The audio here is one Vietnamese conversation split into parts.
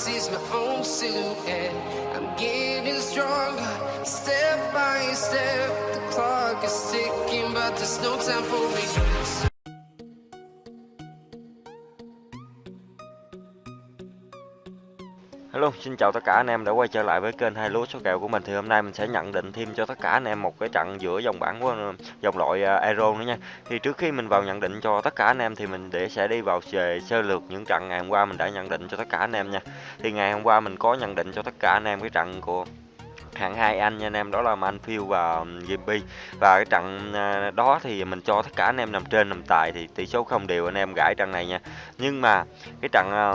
sees my own silhouette. I'm getting stronger, step by step. The clock is ticking, but there's no time for regrets. Hello, xin chào tất cả anh em đã quay trở lại với kênh hai lúa số kèo của mình thì hôm nay mình sẽ nhận định thêm cho tất cả anh em một cái trận giữa dòng bảng của dòng loại à, Euro nữa nha. Thì trước khi mình vào nhận định cho tất cả anh em thì mình để sẽ đi vào về sơ lược những trận ngày hôm qua mình đã nhận định cho tất cả anh em nha. Thì ngày hôm qua mình có nhận định cho tất cả anh em cái trận của hạng hai anh nha anh em đó là Manfield và um, GB và cái trận à, đó thì mình cho tất cả anh em nằm trên nằm tài thì tỷ số không đều anh em gãi trận này nha nhưng mà cái trận à,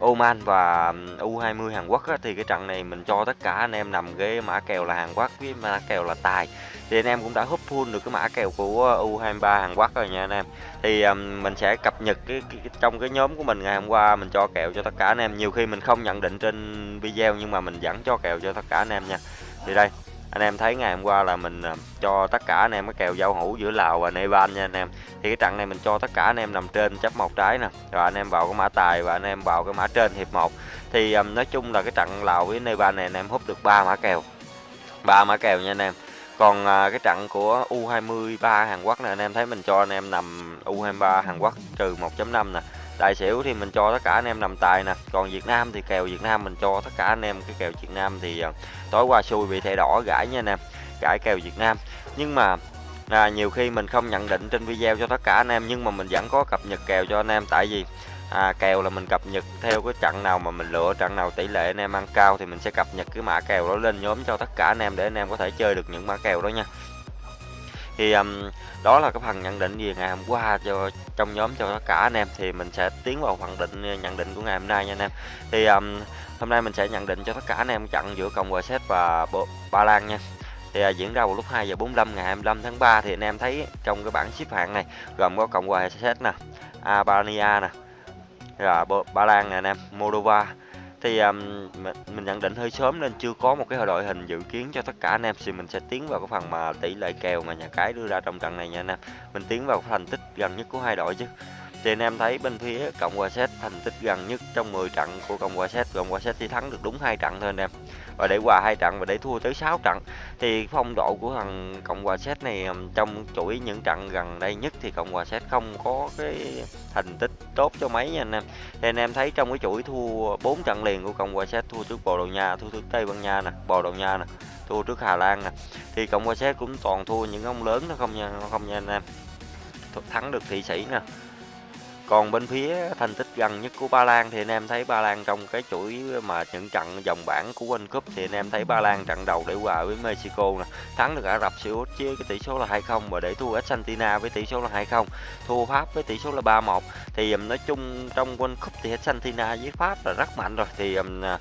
Oman và U20 Hàn Quốc á, thì cái trận này mình cho tất cả anh em nằm cái mã kèo là Hàn Quốc với mã kèo là tài. Thì anh em cũng đã húp full được cái mã kèo của ờ, U23 Hàn Quốc rồi nha anh em. Thì um, mình sẽ cập nhật cái, cái, cái trong cái nhóm của mình ngày hôm qua mình cho kèo cho tất cả anh em. Nhiều khi mình không nhận định trên video nhưng mà mình vẫn cho kèo cho tất cả anh em nha. Thì đây anh em thấy ngày hôm qua là mình à, cho tất cả anh em cái kèo giao hữu giữa Lào và Nepal nha anh em. Thì cái trận này mình cho tất cả anh em nằm trên chấp một trái nè. Rồi anh em vào cái mã tài và anh em vào cái mã trên hiệp 1 thì um, nói chung là cái trận Lào với Nepal này anh em hút được ba mã kèo. Ba mã kèo nha anh em. Còn à, cái trận của U23 Hàn Quốc này anh em thấy mình cho anh em nằm U23 Hàn Quốc trừ 1.5 nè tài xỉu thì mình cho tất cả anh em nằm tài nè. Còn Việt Nam thì kèo Việt Nam mình cho tất cả anh em. Cái kèo Việt Nam thì ờ, tối qua xui bị thẻ đỏ gãi nha anh em gãi kèo Việt Nam. Nhưng mà à, nhiều khi mình không nhận định trên video cho tất cả anh em nhưng mà mình vẫn có cập nhật kèo cho anh em. Tại vì à, kèo là mình cập nhật theo cái trận nào mà mình lựa trận nào tỷ lệ anh em ăn cao thì mình sẽ cập nhật cái mã kèo đó lên nhóm cho tất cả anh em để anh em có thể chơi được những mã kèo đó nha thì um, đó là cái phần nhận định về ngày hôm qua cho trong nhóm cho tất cả anh em. Thì mình sẽ tiến vào phần định ờ, nhận định của ngày hôm nay nha anh em. Thì um, hôm nay mình sẽ nhận định cho tất cả anh em trận giữa cộng hòa séc và ba lan nha. Thì à, diễn ra vào lúc 2 giờ 45 ngày 25 tháng 3 thì anh em thấy trong cái bảng xếp hạng này gồm có cộng hòa séc nè albania nè rồi ba lan nè anh em moldova thì um, mình nhận định hơi sớm nên chưa có một cái đội hình dự kiến cho tất cả anh em. Thì mình sẽ tiến vào cái phần mà tỷ lệ kèo mà nhà cái đưa ra trong trận này nha anh em. Mình tiến vào thành tích gần nhất của hai đội chứ thì anh em thấy bên phía cộng hòa séc thành tích gần nhất trong 10 trận của cộng hòa séc. Cộng hòa séc chỉ thắng được đúng hai trận thôi anh em. Và để hòa hai trận và để thua tới 6 trận, thì phong độ của thằng cộng hòa séc này trong chuỗi những trận gần đây nhất thì cộng hòa séc không có cái thành tích tốt cho mấy nha anh em. Thì anh em thấy trong cái chuỗi thua 4 trận liền của cộng hòa séc, thua trước bồ đào nha, thua trước tây ban nha nè, bồ đào nha nè, thua trước hà lan nè, thì cộng hòa séc cũng toàn thua những ông lớn nó không nha không nha anh em. Thắng được thị sĩ nè còn bên phía thành tích gần nhất của Ba Lan thì anh em thấy Ba Lan trong cái chuỗi mà những trận vòng bảng của World Cup thì anh em thấy Ba Lan trận đầu để hòa với Mexico nè, thắng được Ả Rập Xê Út với cái tỷ số là 2-0 và để thua Argentina với tỷ số là 2-0, thua Pháp với tỷ số là 3-1. Thì um, nói chung trong World Cup thì Argentina với Pháp là rất mạnh rồi thì um, à,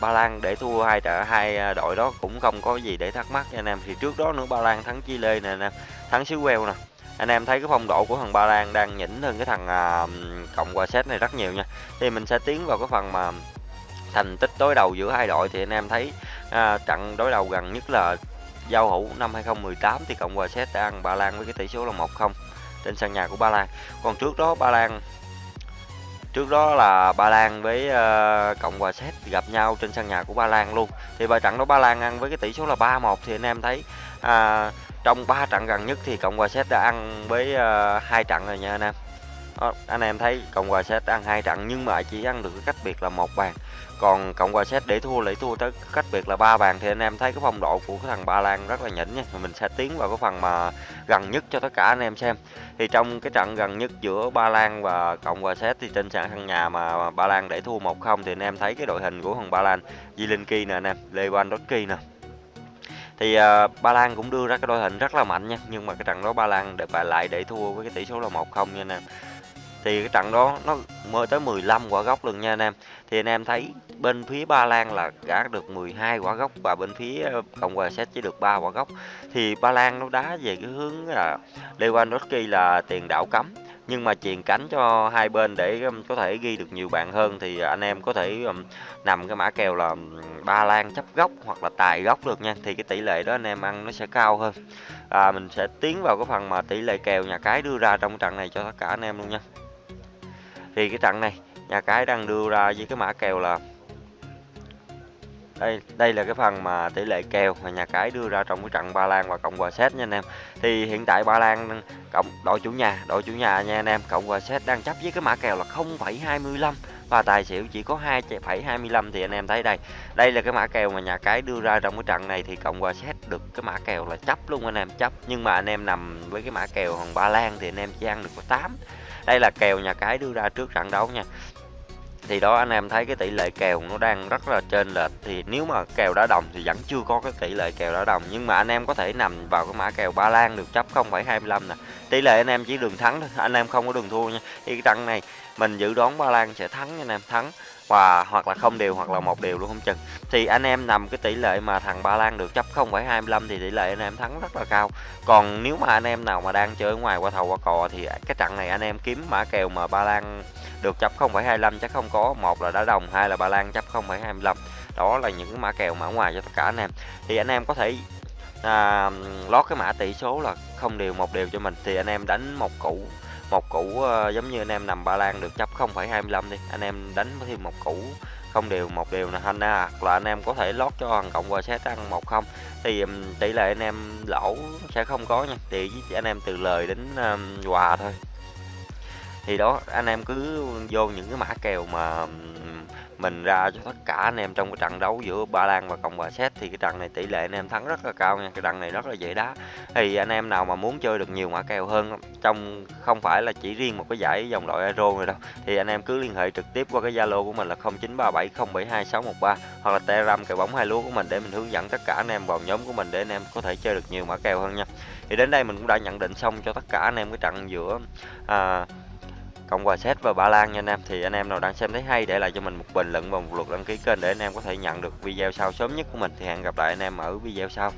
Ba Lan để thua hai trận hai à, đội đó cũng không có gì để thắc mắc nha anh em. Thì trước đó nữa Ba Lan thắng Chile nè anh em, thắng xứ Wales nè anh em thấy cái phong độ của thằng Ba Lan đang nhỉnh hơn cái thằng à, cộng hòa séc này rất nhiều nha. Thì mình sẽ tiến vào cái phần mà thành tích đối đầu giữa hai đội. Thì anh em thấy à, trận đối đầu gần nhất là giao hữu năm 2018 thì cộng hòa séc đã ăn Ba Lan với cái tỷ số là 1-0 trên sân nhà của Ba Lan. Còn trước đó Ba Lan trước đó là Ba Lan với uh, Cộng hòa Séc gặp nhau trên sân nhà của Ba Lan luôn. Thì bài trận đó Ba Lan ăn với cái tỷ số là 3-1 thì anh em thấy uh, trong 3 trận gần nhất thì Cộng hòa Séc đã ăn với uh, hai trận rồi nha anh em. Đó, anh em thấy Cộng hòa Séc ăn hai trận nhưng mà chỉ ăn được cái cách biệt là một bàn. Còn Cộng hòa Séc để thua lấy thua tới cách biệt là ba bàn thì anh em thấy cái phong độ của cái thằng Ba Lan rất là nhỉnh nha. Mình sẽ tiến vào cái phần mà gần nhất cho tất cả anh em xem. Thì trong cái trận gần nhất giữa Ba Lan và Cộng hòa Séc thì trên sàn sân nhà mà Ba Lan để thua 1-0 thì anh em thấy cái đội hình của thằng Ba Lan Zielinski nè anh em Lewandowski nè thì uh, Ba Lan cũng đưa ra cái đội hình rất là mạnh nha nhưng mà cái trận đó Ba Lan để bài lại để thua với cái tỷ số là 1-0 nha anh em. Thì cái trận đó nó mới tới 15 quả góc luôn nha anh em. Thì anh em thấy bên phía Ba Lan là gã được 12 quả góc và bên phía ờ, Cộng hòa Séc chỉ được 3 quả góc. Thì Ba Lan nó đá về cái hướng là Lewandowski là tiền đạo cấm nhưng mà chuyền cánh cho hai bên để um, có thể ghi được nhiều bạn hơn thì à, anh em có thể um, nằm cái mã kèo là um, ba lan chấp góc hoặc là tài góc được nha. Thì cái tỷ lệ đó anh em ăn nó sẽ cao hơn. À, mình sẽ tiến vào cái phần mà tỷ lệ kèo nhà cái đưa ra trong trận này cho tất cả anh em luôn nha. Thì cái trận này nhà cái đang đưa ra với cái mã kèo là đây đây là cái phần mà tỷ lệ kèo mà nhà cái đưa ra trong cái trận Ba Lan và Cộng hòa Séc nha anh em. Thì hiện tại Ba Lan cộng đội chủ nhà, đội chủ nhà nha anh em, Cộng hòa Séc đang chấp với cái mã kèo là 0,25 và tài xỉu chỉ có 2,25 thì anh em thấy đây. Đây là cái mã kèo mà nhà cái đưa ra trong cái trận này thì Cộng hòa Séc được cái mã kèo là chấp luôn anh em, chấp. Nhưng mà anh em nằm với cái mã kèo hoàng Ba Lan thì anh em chỉ ăn được có 8. Đây là kèo nhà cái đưa ra trước trận đấu nha thì đó anh em thấy cái tỷ lệ kèo nó đang rất là trên lệch. Thì nếu mà kèo đá đồng thì vẫn chưa có cái tỷ lệ kèo đá đồng. Nhưng mà anh em có thể nằm vào cái mã kèo Ba Lan được chấp 0,25 nè. Tỷ lệ anh em chỉ đường thắng thôi anh em không có đường thua nha. Thì cái trận này mình dự đoán Ba Lan sẽ thắng nha anh em thắng và hoặc là không đều hoặc là một đều luôn không chừng. Thì anh em nằm cái tỷ lệ mà thằng Ba Lan được chấp 0,25 thì tỷ lệ anh em thắng rất là cao. Còn nếu mà anh em nào mà đang chơi ngoài qua thầu qua cò thì cái trận này anh em kiếm mã kèo mà Ba Lan được chấp 0,25 chắc không có. Một là đá đồng hai là Ba Lan chấp 0,25 đó là những mã kèo mã ngoài cho tất cả anh em. Thì anh em có thể à, lót cái mã tỷ số là không đều một đều cho mình. Thì anh em đánh một củ một củ uh, giống như anh em nằm Ba Lan được chấp 0,25 đi. Anh em đánh thêm một củ không đều một đều là anh hoặc là anh em có thể lót cho hoàng cộng qua xét ăn một không. Thì um, tỷ lệ anh em lỗ sẽ không có nha thì anh em từ lời đến um, hòa thôi. Thì đó anh em cứ vô những cái mã kèo mà mình ra cho tất cả anh em trong cái trận đấu giữa Ba Lan và Cộng hòa Séc thì cái trận này tỷ lệ anh em thắng rất là cao nha cái trận này rất là dễ đá. Thì anh em nào mà muốn chơi được nhiều mã kèo hơn trong không phải là chỉ riêng một cái giải dòng loại Euro này đâu thì anh em cứ liên hệ trực tiếp qua cái Zalo của mình là 0937072613 hoặc là Telegram kèo bóng hai lúa của mình để mình hướng dẫn tất cả anh em vào nhóm của mình để anh em có thể chơi được nhiều mã kèo hơn nha. Thì đến đây mình cũng đã nhận định xong cho tất cả anh em cái trận giữa à, Cộng hòa Séc và Ba Lan nha anh em. Thì anh em nào đang xem thấy hay để lại cho mình một bình luận và một lượt đăng ký kênh để anh em có thể nhận được video sau sớm nhất của mình. Thì hẹn gặp lại anh em ở video sau.